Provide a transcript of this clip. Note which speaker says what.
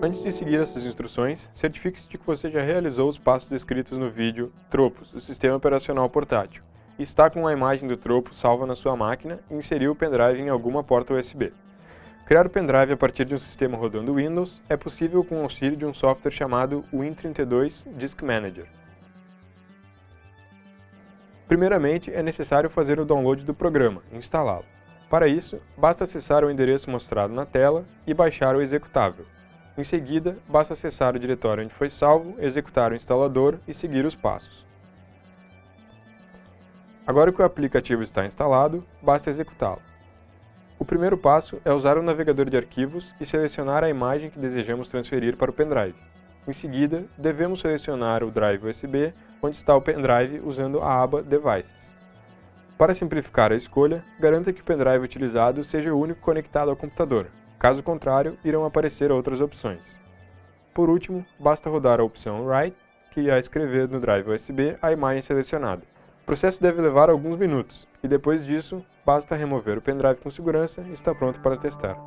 Speaker 1: Antes de seguir essas instruções, certifique-se de que você já realizou os passos descritos no vídeo Tropos, o sistema operacional portátil, e está com a imagem do tropo salva na sua máquina e inseriu o pendrive em alguma porta USB. Criar o pendrive a partir de um sistema rodando Windows é possível com o auxílio de um software chamado Win32 Disk Manager. Primeiramente, é necessário fazer o download do programa e instalá-lo. Para isso, basta acessar o endereço mostrado na tela e baixar o executável. Em seguida, basta acessar o diretório onde foi salvo, executar o instalador e seguir os passos. Agora que o aplicativo está instalado, basta executá-lo. O primeiro passo é usar o navegador de arquivos e selecionar a imagem que desejamos transferir para o pendrive. Em seguida, devemos selecionar o drive USB onde está o pendrive usando a aba Devices. Para simplificar a escolha, garanta que o pendrive utilizado seja o único conectado ao computador, Caso contrário, irão aparecer outras opções. Por último, basta rodar a opção Write, que irá escrever no drive USB a imagem selecionada. O processo deve levar alguns minutos, e depois disso, basta remover o pendrive com segurança e está pronto para testar.